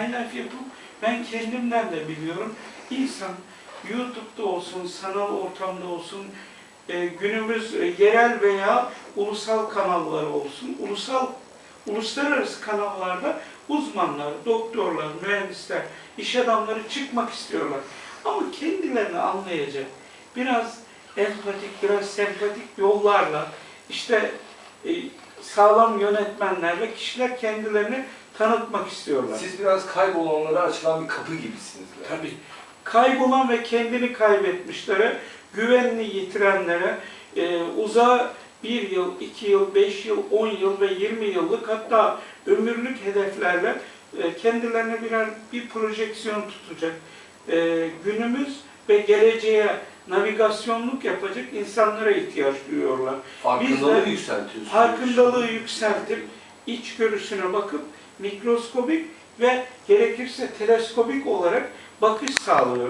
highlife yapıp ben kendimden de biliyorum. İnsan YouTube'da olsun, sanal ortamda olsun, e, günümüz e, yerel veya ulusal kanalları olsun, ulusal uluslararası kanallarda uzmanlar, doktorlar, mühendisler, iş adamları çıkmak istiyorlar. Ama kendilerini anlayacak, biraz empatik, biraz sempatik yollarla, işte e, sağlam yönetmenlerle kişiler kendilerini tanıtmak istiyorlar. Siz biraz kaybolanlara açılan bir kapı gibisiniz. yani. Tabii. Kaybolan ve kendini kaybetmişlere, güvenini yitirenlere, e, uzağa bir yıl, iki yıl, beş yıl, on yıl ve yirmi yıllık hatta ömürlük hedeflerle e, kendilerine birer bir projeksiyon tutacak, e, günümüz ve geleceğe navigasyonluk yapacak insanlara ihtiyaç duyuyorlar. Farkındalığı Biz yükseltiyorsunuz. Farkındalığı yükseltip, içgörüsüne bakıp mikroskobik ve gerekirse teleskobik olarak bakış sağlıyoruz.